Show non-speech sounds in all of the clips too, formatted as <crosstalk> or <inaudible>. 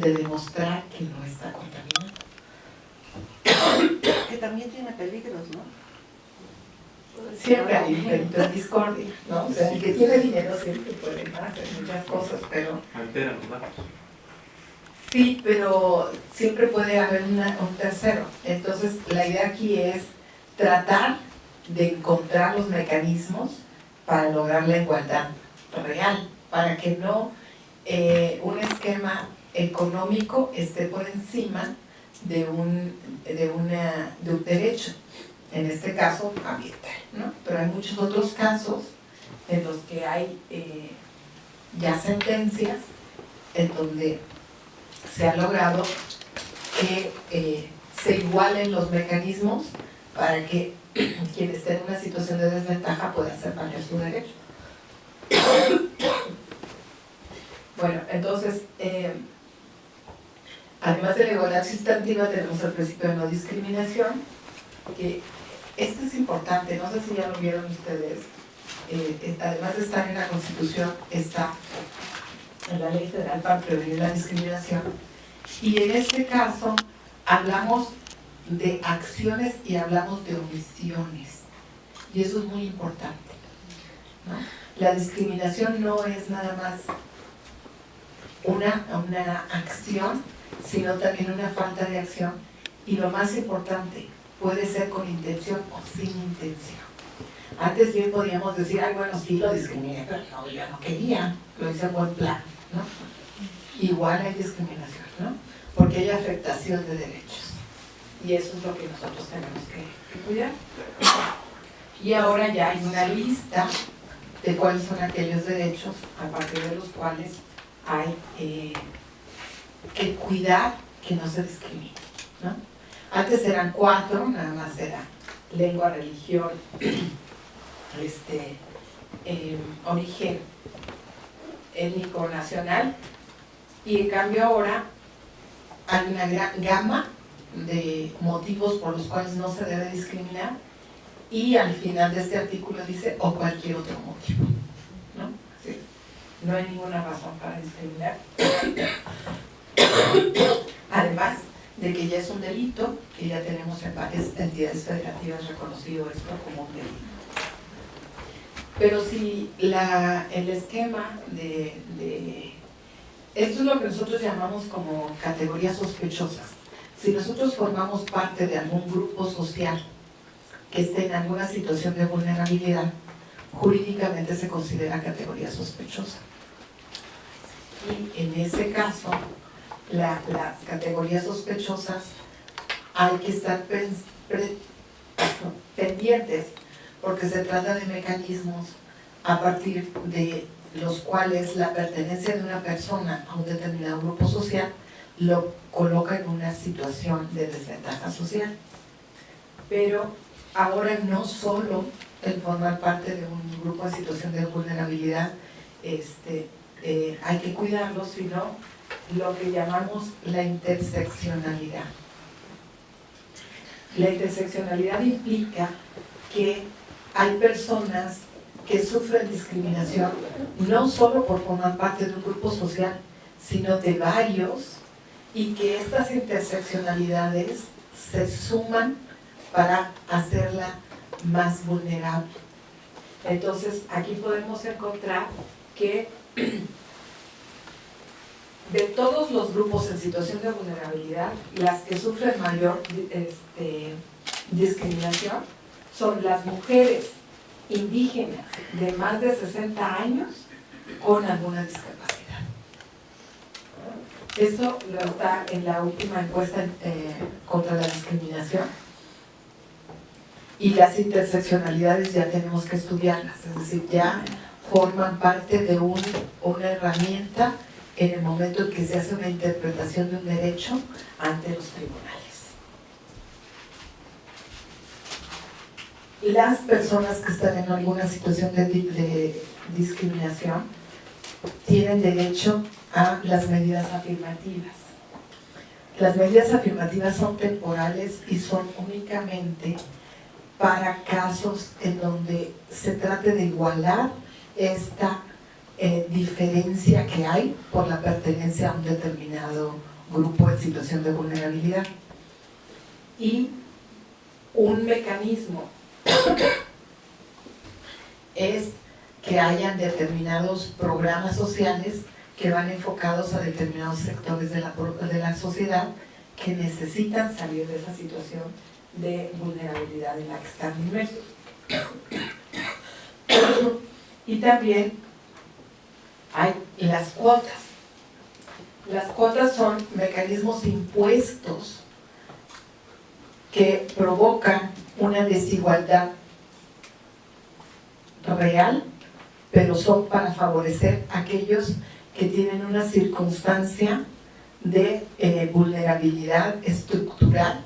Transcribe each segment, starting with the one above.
de demostrar que no está contaminado. <coughs> Que también tiene peligros, ¿no? Siempre hay de discordia, ¿no? O sea, el que tiene dinero siempre puede hacer muchas cosas, pero... Altera los datos. Sí, pero siempre puede haber una- un tercero. Entonces, la idea aquí es tratar de encontrar los mecanismos para lograr la igualdad real, para que no eh, un esquema económico esté por encima de un, de, una, de un derecho, en este caso ambiental, ¿no? Pero hay muchos otros casos en los que hay eh, ya sentencias en donde se ha logrado que eh, se igualen los mecanismos para que <clears throat> quien esté en una situación de desventaja pueda hacer valer su derecho. <coughs> Bueno, entonces, además de la igualdad sustantiva tenemos el principio de no discriminación, que este es importante, no sé si ya lo vieron ustedes, eh, además de estar en la Constitución, está en la Ley Federal para prevenir la discriminación, y en este caso hablamos de acciones y hablamos de omisiones, y eso es muy importante. La discriminación no es nada más una, una acción, sino también una falta de acción, y lo más importante, puede ser con intención o sin intención. Antes bien podíamos decir, ay, bueno, sí lo discriminé, pero no, yo no quería, lo hice buen plan, ¿no? Igual hay discriminación, ¿no? Porque hay afectación de derechos. Y eso es lo que nosotros tenemos que, que cuidar. Y ahora ya hay una lista de cuáles son aquellos derechos a partir de los cuales hay eh, que cuidar que no se discrimine, ¿no? Antes eran cuatro, nada más era lengua, religión, <clears throat> este, eh, origen étnico nacional, y en cambio ahora hay una gran gama de motivos por los cuales no se debe discriminar, y al final de este artículo dice, o cualquier otro motivo, ¿no? No hay ninguna razón para discriminar. <coughs> Además de que ya es un delito, que ya tenemos en varias entidades federativas reconocido esto como un delito. Pero si la, el esquema de, de... Esto es lo que nosotros llamamos como categorías sospechosas. Si nosotros formamos parte de algún grupo social que esté en alguna situación de vulnerabilidad, jurídicamente se considera categoría sospechosa. Y en ese caso, la- las categorías sospechosas hay que estar pendientes porque se trata de mecanismos a partir de los cuales la pertenencia de una persona a un determinado grupo social lo coloca en una situación de desventaja social. Pero ahora no solo el formar parte de un grupo en situación de vulnerabilidad este, eh, hay que cuidarlo, sino lo que llamamos la interseccionalidad. La interseccionalidad implica que hay personas que sufren discriminación no solo por formar parte de un grupo social, sino de varios, y que estas interseccionalidades se suman para hacerla más vulnerable. Entonces, aquí podemos encontrar que de todos los grupos en situación de vulnerabilidad, las que sufren mayor este, discriminación son las mujeres indígenas de más de 60 años con alguna discapacidad. Esto lo está en la última encuesta eh, contra la discriminación y las interseccionalidades ya tenemos que estudiarlas, es decir, ya forman parte de un- una herramienta en el momento en que se hace una interpretación de un derecho ante los tribunales. Las personas que están en alguna situación de, di- de discriminación tienen derecho a las medidas afirmativas. Las medidas afirmativas son temporales y son únicamente para casos en donde se trate de igualar esta eh, diferencia que hay por la pertenencia a un determinado grupo en situación de vulnerabilidad. Y un mecanismo <coughs> es que hayan determinados programas sociales que van enfocados a determinados sectores de la, de la sociedad que necesitan salir de esa situación de vulnerabilidad en la que están inmersos. <coughs> Y también hay las cuotas. Las cuotas son mecanismos impuestos que provocan una desigualdad real, pero son para favorecer a aquellos que tienen una circunstancia de eh, vulnerabilidad estructural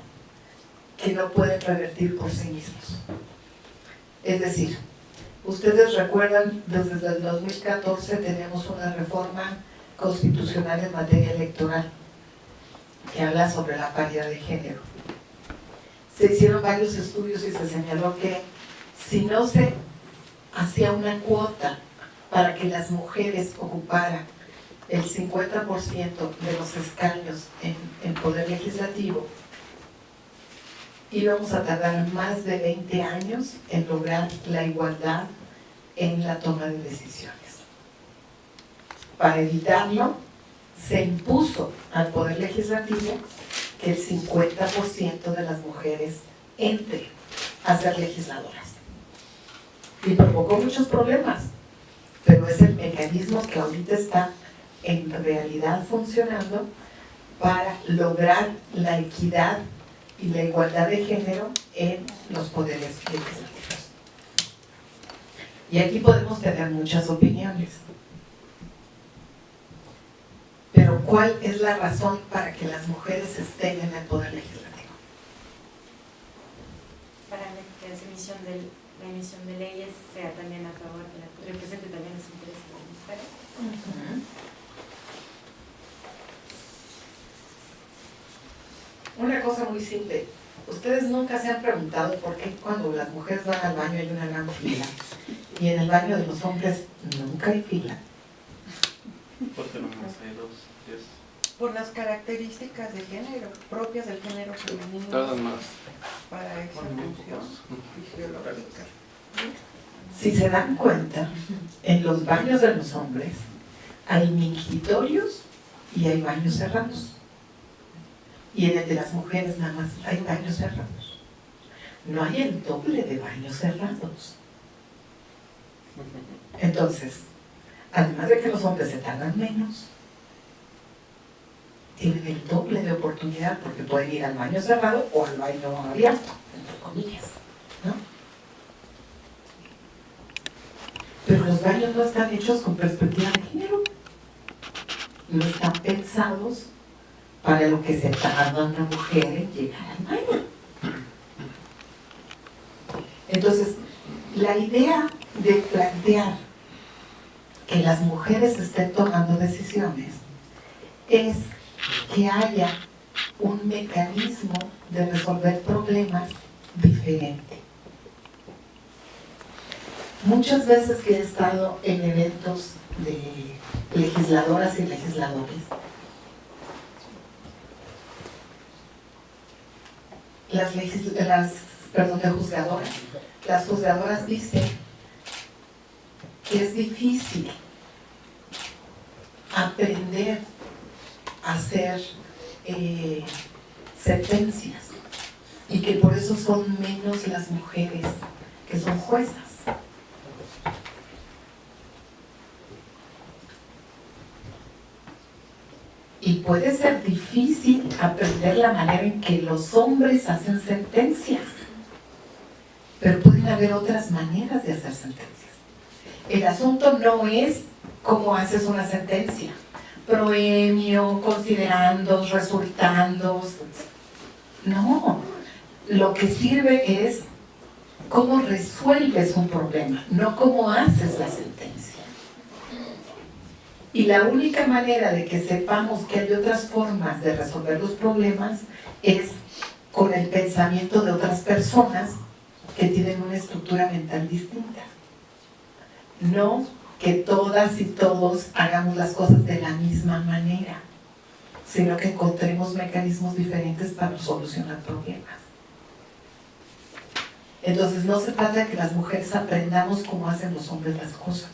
que no pueden revertir por sí mismos. Es decir, ustedes recuerdan, desde el 2014 tenemos una reforma constitucional en materia electoral que habla sobre la paridad de género. Se hicieron varios estudios y se señaló que si no se hacía una cuota para que las mujeres ocuparan el 50% de los escaños en, en poder legislativo, íbamos a tardar más de 20 años en lograr la igualdad en la toma de decisiones. Para evitarlo, se impuso al Poder Legislativo que el 50% de las mujeres entre a ser legisladoras. Y provocó muchos problemas, pero es el mecanismo que ahorita está en realidad funcionando para lograr la equidad y la igualdad de género en los poderes legislativos. Y aquí podemos tener muchas opiniones. Pero ¿cuál es la razón para que las mujeres estén en el poder legislativo? Para que la emisión de, la emisión de leyes sea también a favor de la represente también los intereses de las mujeres. Una cosa muy simple. Ustedes nunca se han preguntado por qué cuando las mujeres van al baño hay una gran fila y en el baño de los hombres nunca hay fila. Porque nomás hay dos, diez. Por las características de género, propias del género femenino Tardan más. para esa función fisiológica. Si se dan cuenta, en los baños de los hombres hay mingitorios y hay baños cerrados. Y en el de las mujeres nada más hay baños cerrados. No hay el doble de baños cerrados. Entonces, además de que los hombres se tardan menos, tienen el doble de oportunidad porque pueden ir al baño cerrado o al baño abierto, entre comillas. ¿no? Pero los baños no están hechos con perspectiva de género. No están pensados para lo que se tarda una mujer en llegar al baño. Entonces, la idea de plantear que las mujeres estén tomando decisiones es que haya un mecanismo de resolver problemas diferente. Muchas veces que he estado en eventos de legisladoras y legisladores, las, las perdón, juzgadoras, las juzgadoras dicen que es difícil aprender a hacer eh, sentencias y que por eso son menos las mujeres que son juezas. Y puede ser difícil aprender la manera en que los hombres hacen sentencias. Pero pueden haber otras maneras de hacer sentencias. El asunto no es cómo haces una sentencia. Proemio, considerando, resultando. No. Lo que sirve es cómo resuelves un problema, no cómo haces la sentencia. Y la única manera de que sepamos que hay otras formas de resolver los problemas es con el pensamiento de otras personas que tienen una estructura mental distinta. No que todas y todos hagamos las cosas de la misma manera, sino que encontremos mecanismos diferentes para solucionar problemas. Entonces no se trata de que las mujeres aprendamos cómo hacen los hombres las cosas.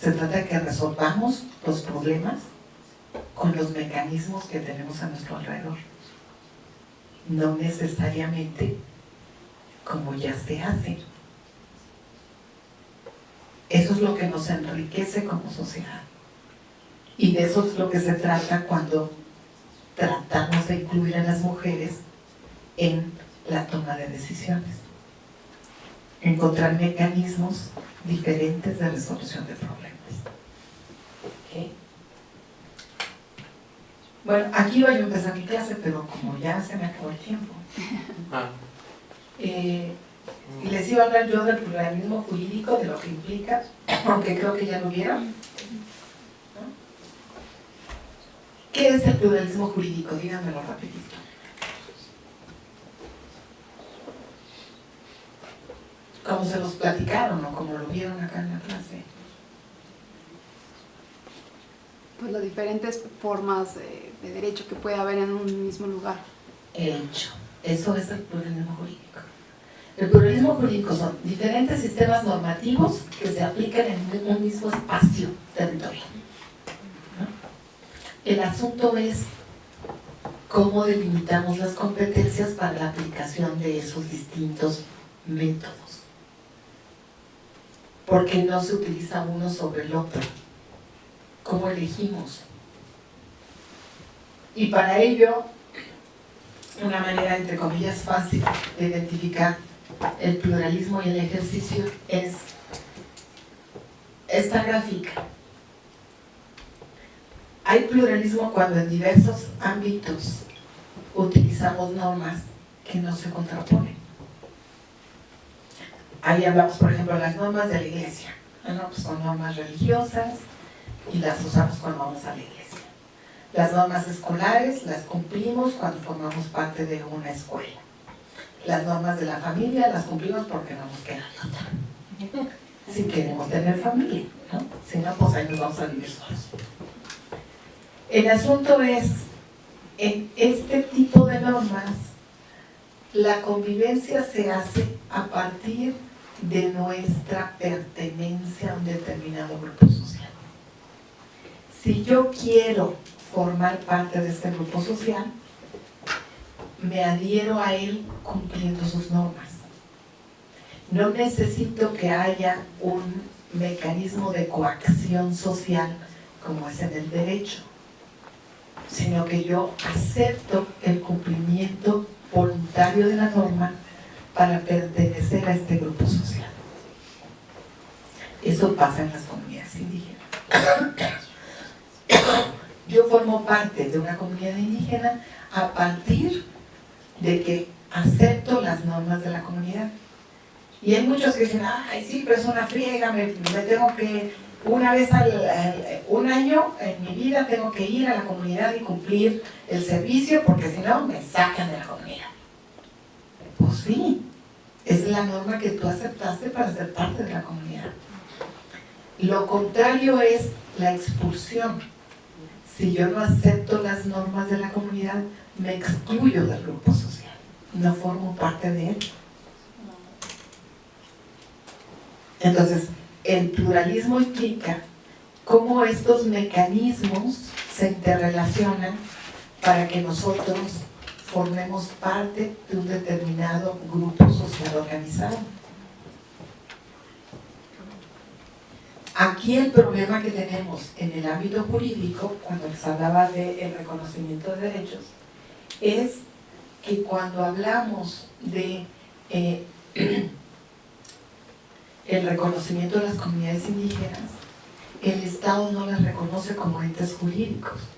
Se trata de que resolvamos los problemas con los mecanismos que tenemos a nuestro alrededor. No necesariamente como ya se hace. Eso es lo que nos enriquece como sociedad. Y de eso es lo que se trata cuando tratamos de incluir a las mujeres en la toma de decisiones. Encontrar mecanismos diferentes de resolución de problemas. Bueno, aquí voy a empezar mi clase, pero como ya se me acabó el tiempo. Ah, Eh, les iba a hablar yo del pluralismo jurídico, de lo que implica, aunque creo que ya lo vieron. ¿Qué es el pluralismo jurídico? Díganmelo rapidito. Como se los platicaron o como lo vieron acá en la clase. Pues las diferentes formas de, de derecho que puede haber en un mismo lugar. hecho. Eso es el pluralismo jurídico. El pluralismo jurídico son diferentes sistemas normativos que se aplican en un mismo espacio territorial. El asunto es cómo delimitamos las competencias para la aplicación de esos distintos métodos. Porque no se utiliza uno sobre el otro. ¿Cómo elegimos? Y para ello una manera, entre comillas, fácil de identificar el pluralismo y el ejercicio es esta gráfica. Hay pluralismo cuando en diversos ámbitos utilizamos normas que no se contraponen. Ahí hablamos, por ejemplo, de las normas de la iglesia. ¿no? Pues son normas religiosas y las usamos cuando vamos a la iglesia. Las normas escolares las cumplimos cuando formamos parte de una escuela. Las normas de la familia las cumplimos porque no nos queda otra. Si queremos tener familia, ¿no? Si no, pues ahí nos vamos a vivir solos. El asunto es, en este tipo de normas, la convivencia se hace a partir de nuestra pertenencia a un determinado grupo social. Si yo quiero formar parte de este grupo social, me adhiero a él cumpliendo sus normas. No necesito que haya un mecanismo de coacción social como es en el derecho, sino que yo acepto el cumplimiento voluntario de la norma para pertenecer a este grupo social. Eso pasa en las comunidades indígenas. Yo formo parte de una comunidad indígena a partir de que acepto las normas de la comunidad. Y hay muchos que dicen, ay, sí, pero es una friega, me, tengo que, una vez al, al- un año en mi vida tengo que ir a la comunidad y cumplir el servicio porque si no me sacan de la comunidad. Pues sí, es la norma que tú aceptaste para ser parte de la comunidad. Lo contrario es la expulsión. Si yo no acepto las normas de la comunidad, me excluyo del grupo social. No formo parte de él. Entonces, el pluralismo implica cómo estos mecanismos se interrelacionan para que nosotros formemos parte de un determinado grupo social organizado. Aquí el problema que tenemos en el ámbito jurídico, cuando les hablaba del reconocimiento de derechos, es que cuando hablamos de eh, <clears throat> el reconocimiento de las comunidades indígenas, el Estado no las reconoce como entes jurídicos.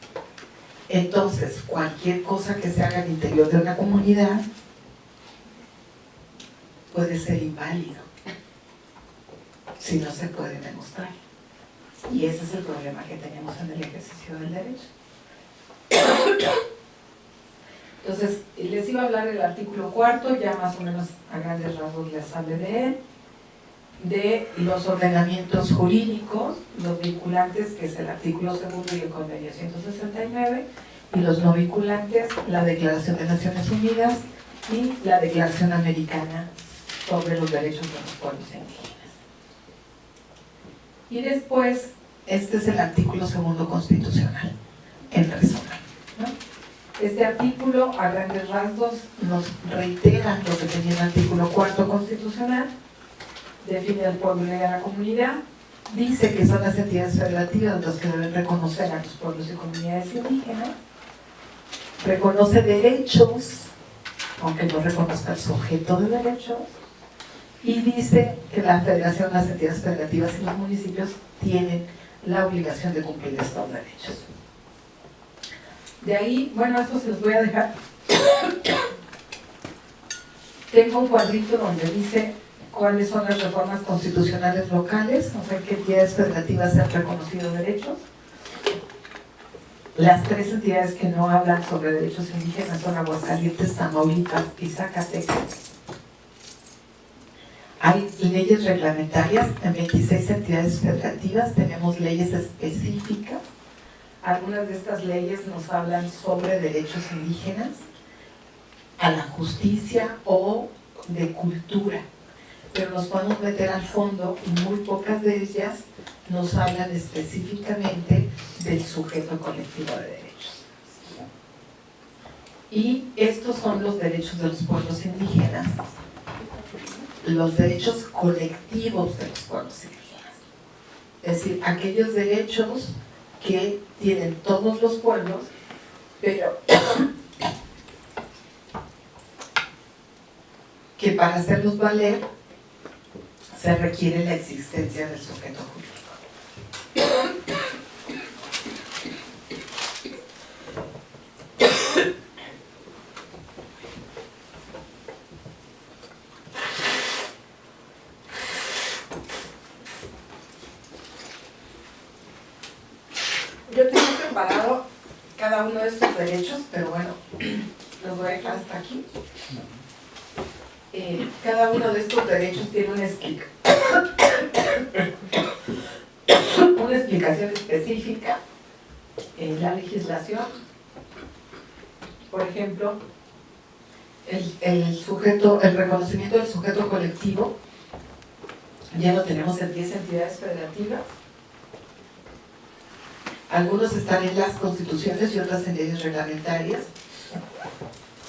Entonces, cualquier cosa que se haga al interior de una comunidad puede ser inválido si no se puede demostrar. Y ese es el problema que tenemos en el ejercicio del derecho. Entonces, les iba a hablar del artículo cuarto, ya más o menos a grandes rasgos les hablé de él. De los ordenamientos jurídicos, los vinculantes, que es el artículo segundo y el convenio 169, y los no vinculantes, la Declaración de Naciones Unidas y la Declaración Americana sobre los derechos de los pueblos indígenas. Y después, este es el artículo segundo constitucional, en resumen. Este artículo, a grandes rasgos, nos reitera lo que tenía el artículo cuarto constitucional, define al pueblo y a la comunidad, dice que son las entidades federativas las que deben reconocer a los pueblos y comunidades indígenas, reconoce derechos, aunque no reconozca el sujeto de derechos, y dice que la federación, las entidades federativas y los municipios tienen la obligación de cumplir estos derechos. De ahí, bueno, esto se los voy a dejar. <coughs> Tengo un cuadrito donde dice cuáles son las reformas constitucionales locales, o sea, qué entidades federativas han reconocido derechos. Las tres entidades que no hablan sobre derechos indígenas son Aguascalientes, Tamaulipas y Zacatecas. Hay leyes reglamentarias en 26 entidades federativas, tenemos leyes específicas. Algunas de estas leyes nos hablan sobre derechos indígenas, a la justicia o de cultura. Pero nos podemos meter al fondo y muy pocas de ellas nos hablan específicamente del sujeto colectivo de derechos. Y estos son los derechos de los pueblos indígenas los derechos colectivos de los pueblos indígenas. Es decir, aquellos derechos que tienen todos los pueblos, pero <coughs> que para hacerlos valer se requiere la existencia del sujeto jurídico. <coughs> Yo tengo preparado cada uno de estos derechos, pero bueno, los voy a dejar hasta aquí. Eh, cada uno de estos derechos tiene una, explica- una explicación específica en la legislación. Por ejemplo, el, el sujeto, el reconocimiento del sujeto colectivo ya lo tenemos en 10 entidades federativas. Algunos están en las constituciones y otras en leyes reglamentarias.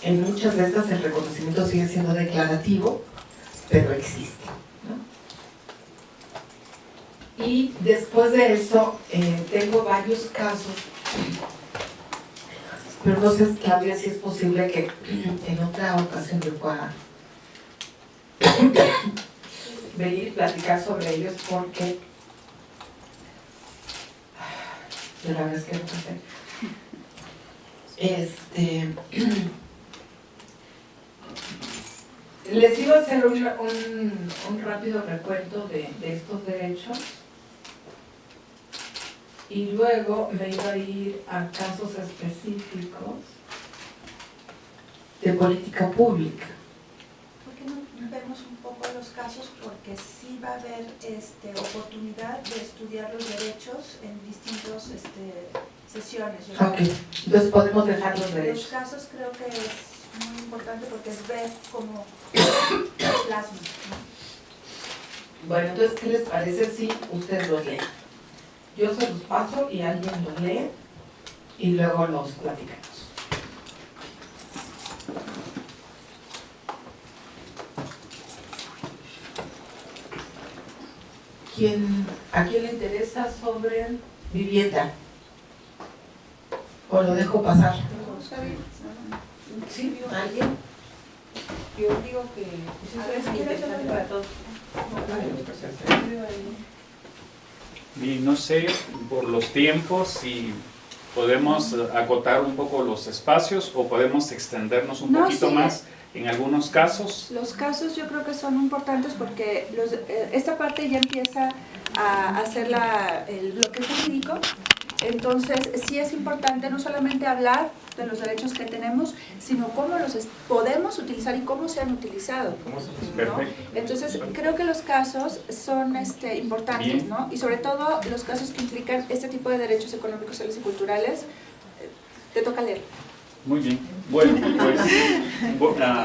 En muchas de estas el reconocimiento sigue siendo declarativo, pero existe. Y después de eso, eh, tengo varios casos, pero sé, Claudia, si es posible que en otra ocasión yo pueda venir y platicar sobre ellos porque de la es que no sé. Este, les iba a hacer un, un- rápido recuento de, de estos derechos y luego me iba a ir a casos específicos de política pública. ¿Por qué no vemos un poco los casos? Porque sí va a haber este, oportunidad de estudiar los derechos en distintas este, sesiones. Yo. Ok, entonces podemos dejar los Los derechos. casos creo que es muy importante porque es ver cómo los plasman. ¿no? Bueno, entonces, ¿qué les parece si ustedes los leen? Yo se los paso y alguien los lee y luego los platicamos. ¿Quién, ¿A quién le interesa sobre vivienda? ¿O lo dejo pasar? ¿Sí? ¿Alguien? Yo digo que pues, A ver, si quieres, para todos. Y no sé, por los tiempos, si podemos acotar un poco los espacios o podemos extendernos un No, poquito sí. más en algunos casos. Los casos yo creo que son importantes porque los- eh, esta parte ya empieza a hacer la, el bloque jurídico Entonces, sí es importante no solamente hablar de los derechos que tenemos, sino cómo los podemos utilizar y cómo se han utilizado. ¿no? Entonces, creo que los casos son este, importantes. ¿no? Y sobre todo los casos que implican este tipo de derechos económicos, sociales y culturales, eh, te toca leer. Muy bien. Bueno, pues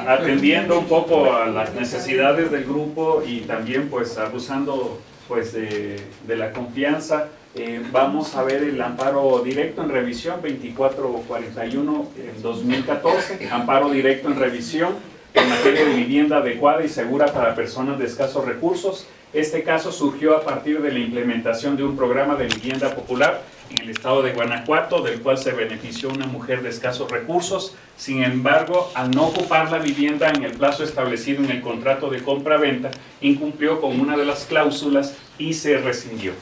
atendiendo un poco a las necesidades del grupo y también pues abusando pues de, de la confianza, eh, vamos a ver el amparo directo en revisión 2441 en 2014, amparo directo en revisión en materia de vivienda adecuada y segura para personas de escasos recursos. Este caso surgió a partir de la implementación de un programa de vivienda popular en el estado de Guanajuato, del cual se benefició una mujer de escasos recursos. Sin embargo, al no ocupar la vivienda en el plazo establecido en el contrato de compra-venta, incumplió con una de las cláusulas y se rescindió.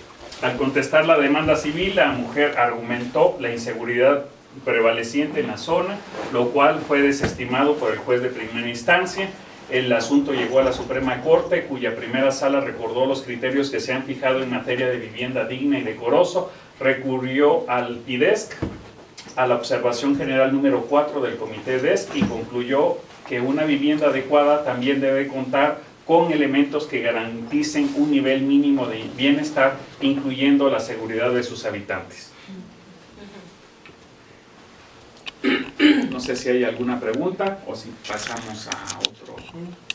Al contestar la demanda civil, la mujer argumentó la inseguridad prevaleciente en la zona, lo cual fue desestimado por el juez de primera instancia. El asunto llegó a la Suprema Corte, cuya primera sala recordó los criterios que se han fijado en materia de vivienda digna y decoroso, recurrió al IDESC, a la observación general número 4 del Comité DESC y concluyó que una vivienda adecuada también debe contar con elementos que garanticen un nivel mínimo de bienestar, incluyendo la seguridad de sus habitantes. No sé si hay alguna pregunta o si pasamos a otro.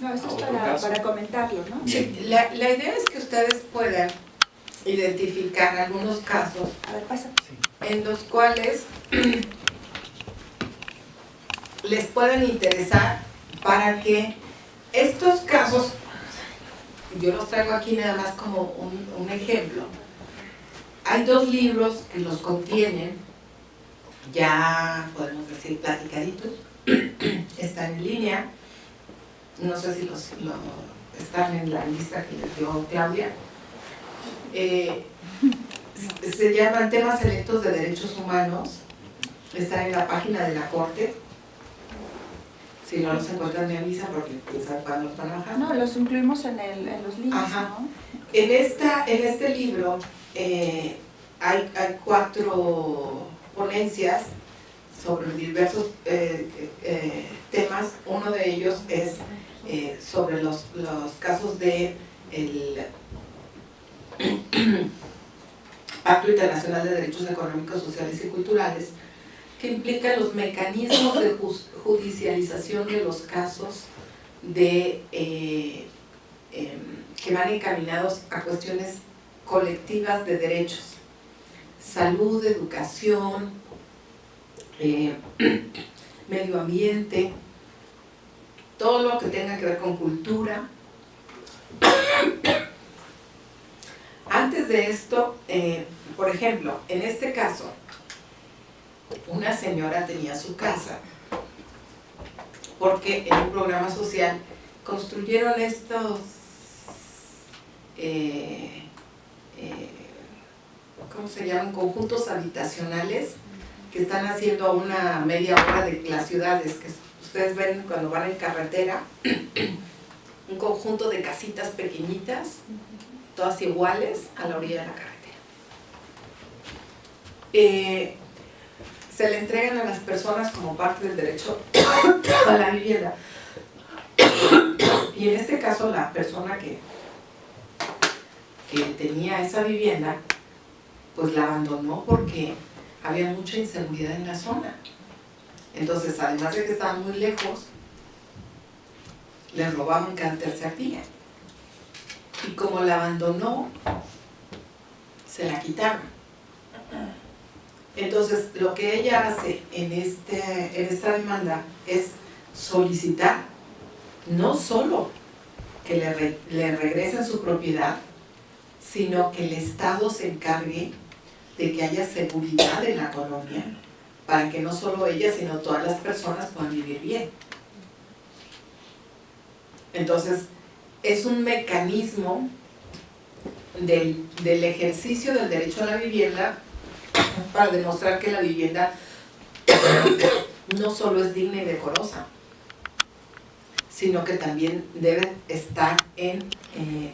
No, esto es ¿Otro para, caso? para comentarlo, ¿no? Sí, la, la idea es que ustedes puedan identificar algunos casos A ver, pasa. en los cuales <clears throat> les puedan interesar para que estos casos, yo los traigo aquí nada más como un, ejemplo. Hay dos libros que los contienen, ya podemos decir platicaditos, <clears throat> están en línea, no sé si están en la lista que les dio Claudia. Eh, se llaman temas selectos de derechos humanos, están en la página de la Corte. Si no los encuentran me avisan porque quién sabe cuándo los van a bajar. No, los incluimos en, el, en los links, Ajá. ¿no? En, esta, en este libro eh, hay, hay cuatro ponencias sobre diversos eh, eh, temas. Uno de ellos es sobre los, los casos de el <clears throat> Pacto Internacional de Derechos Económicos, Sociales y Culturales, que implica los mecanismos de judicialización de los casos de eh, em, que van encaminados a cuestiones colectivas de derechos, salud, educación, eh, <clears throat> medio ambiente, todo lo que tenga que ver con cultura. Antes de esto, eh, por ejemplo, en este caso, una señora tenía su casa porque en un programa social construyeron estos eh, eh, ¿cómo se llaman? Conjuntos habitacionales que están haciendo a una media hora de las ciudades, que ustedes ven cuando van en carretera, un conjunto de casitas pequeñitas, todas iguales a la orilla de la carretera. Eh, se le entregan a las personas como parte del derecho a la vivienda. Y en este caso la persona que que tenía esa vivienda, pues la abandonó porque había mucha inseguridad en la zona. Entonces, además de que estaban muy lejos, les robaban cada tercer día. Y como la abandonó, se la quitaron. Entonces, lo que ella hace en, este, en esta demanda es solicitar no solo que le, re- le regresen su propiedad, sino que el Estado se encargue de que haya seguridad en la colonia para que no solo ella, sino todas las personas puedan vivir bien. Entonces, es un mecanismo del, del ejercicio del derecho a la vivienda <coughs> para demostrar que la vivienda no solo es digna y decorosa, sino que también debe estar en eh,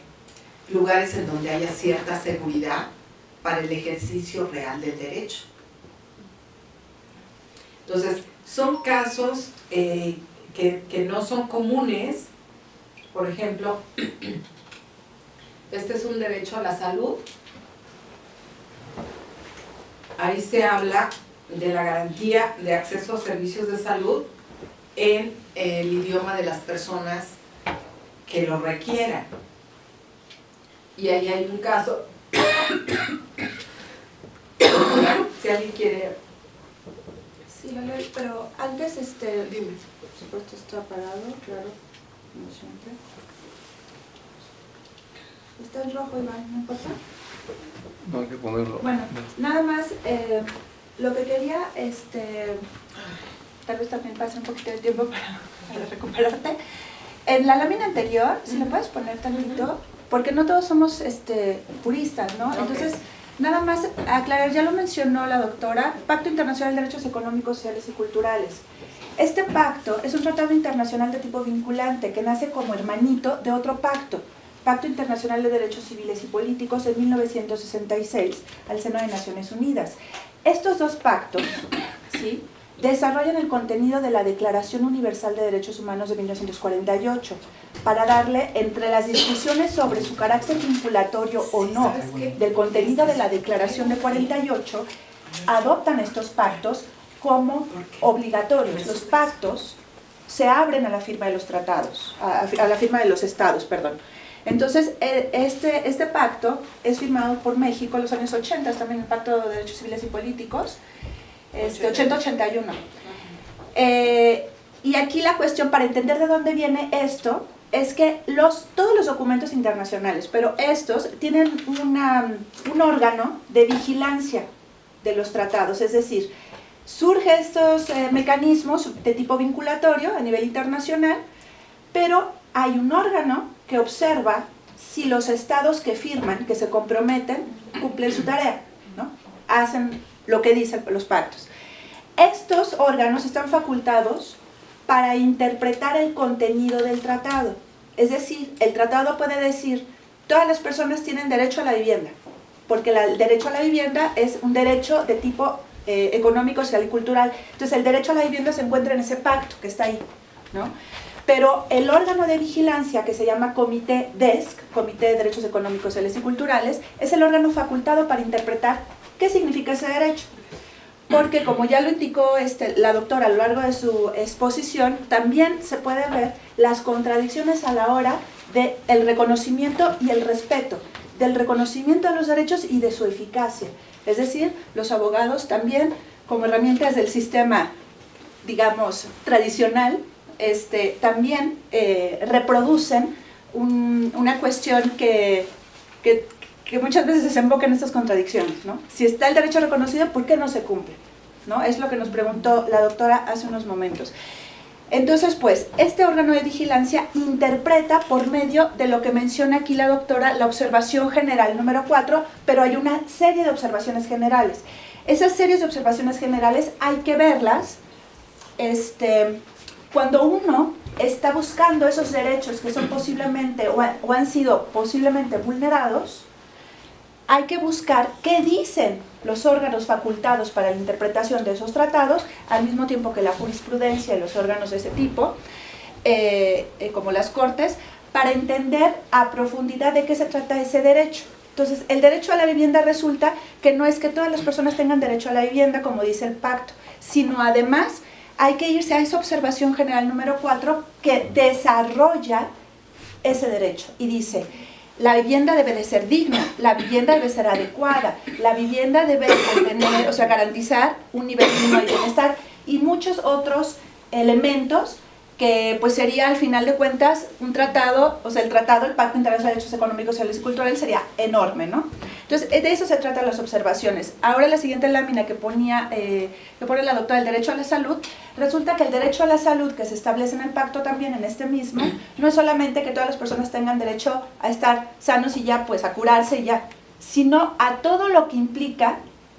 lugares en donde haya cierta seguridad para el ejercicio real del derecho. Entonces, son casos eh, que, que no son comunes, por ejemplo, <coughs> este es un derecho a la salud, ahí se habla de la garantía de acceso a servicios de salud en el idioma de las personas que lo requieran. Y ahí hay un caso, <coughs> si alguien quiere, Sí, lo leo, pero antes, este, dime. por supuesto está parado, claro, como siempre. Está en rojo, Iván, ¿no importa? No hay que ponerlo. Bueno, nada más, eh, lo que quería, este, tal vez también pase un poquito de tiempo <laughs> para, para recuperarte. En la lámina anterior, si le puedes poner tantito, porque no todos somos este, puristas, ¿no? Entonces, nada más aclarar, ya lo mencionó la doctora, Pacto Internacional de Derechos Económicos, Sociales y Culturales. Este pacto es un tratado internacional de tipo vinculante que nace como hermanito de otro pacto, Pacto Internacional de Derechos Civiles y Políticos en 1966, al seno de Naciones Unidas. Estos dos pactos, ¿sí? desarrollan el contenido de la Declaración Universal de Derechos Humanos de 1948 para darle, entre las discusiones sobre su carácter vinculatorio o no del contenido de la Declaración de 48, adoptan estos pactos como obligatorios. Los pactos se abren a la firma de los tratados, a la firma de los estados, perdón. Entonces, eh, este, este pacto es firmado por México en los años 80, es también el Pacto de Derechos Civiles y Políticos, este, 80-81. Eh, y aquí la cuestión, para entender de dónde viene esto, es que los, todos los documentos internacionales, pero estos tienen una, un órgano de vigilancia de los tratados, es decir, surgen estos eh, mecanismos de tipo vinculatorio a nivel internacional, pero hay un órgano que observa si los estados que firman, que se comprometen, cumplen su tarea, ¿no? hacen lo que dicen los pactos. Estos órganos están facultados para interpretar el contenido del tratado. Es decir, el tratado puede decir, todas las personas tienen derecho a la vivienda, porque el derecho a la vivienda es un derecho de tipo eh, económico, social y cultural. Entonces, el derecho a la vivienda se encuentra en ese pacto que está ahí, ¿no? Pero el órgano de vigilancia que se llama Comité DESC, Comité de Derechos Económicos, Sociales y Culturales, es el órgano facultado para interpretar qué significa ese derecho. Porque como ya lo indicó este, la doctora a lo largo de su exposición, también se puede ver las contradicciones a la hora del el reconocimiento y el respeto, del reconocimiento de los derechos y de su eficacia. Es decir, los abogados también, como herramientas del sistema, digamos, tradicional, este, también eh, reproducen un- una cuestión que muchas veces desemboca en estas contradicciones. ¿no? Si está el derecho reconocido, ¿por qué no se cumple? ¿No? Es lo que nos preguntó la doctora hace unos momentos. Entonces, pues, este órgano de vigilancia interpreta por medio de lo que menciona aquí la doctora, la observación general número 4, pero hay una serie de observaciones generales. Esas series de observaciones generales hay que verlas este, cuando uno está buscando esos derechos que son posiblemente o, ha- o han sido posiblemente vulnerados, hay que buscar qué dicen los órganos facultados para la interpretación de esos tratados, al mismo tiempo que la jurisprudencia y los órganos de ese tipo, eh, eh, como las cortes, para entender a profundidad de qué se trata ese derecho. Entonces, el derecho a la vivienda resulta que no es que todas las personas tengan derecho a la vivienda, como dice el pacto, sino además hay que irse a esa observación general número 4 que desarrolla ese derecho y dice, la vivienda debe de ser digna, la vivienda debe ser adecuada, la vivienda debe de tener, o sea, garantizar un nivel mínimo de bienestar y muchos otros elementos que pues sería al final de cuentas un tratado, o sea, el tratado, el Pacto Internacional de Derechos Económicos, Sociales y Culturales sería enorme, ¿no? Entonces, de eso se tratan las observaciones. Ahora la siguiente lámina que ponía, eh, que pone la doctora, el derecho a la salud, resulta que el derecho a la salud que se establece en el pacto también, en este mismo, <clears throat> no es solamente que todas las personas tengan derecho a estar sanos y ya, pues a curarse y ya, sino a todo lo que implica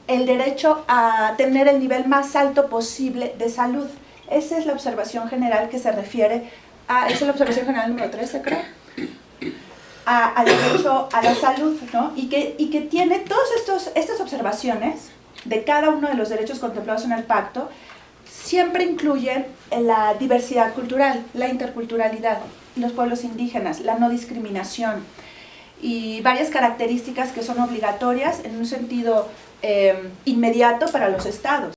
el derecho a tener el nivel más alto posible de salud. Esa es la observación general que se refiere a, es la observación general número 13, creo. a- al derecho a la salud, ¿no? Y que, y que tiene todas estas observaciones de cada uno de los derechos contemplados en el pacto, siempre incluyen la diversidad cultural, la interculturalidad, los pueblos indígenas, la no discriminación y varias características que son obligatorias en un sentido eh, inmediato para los estados.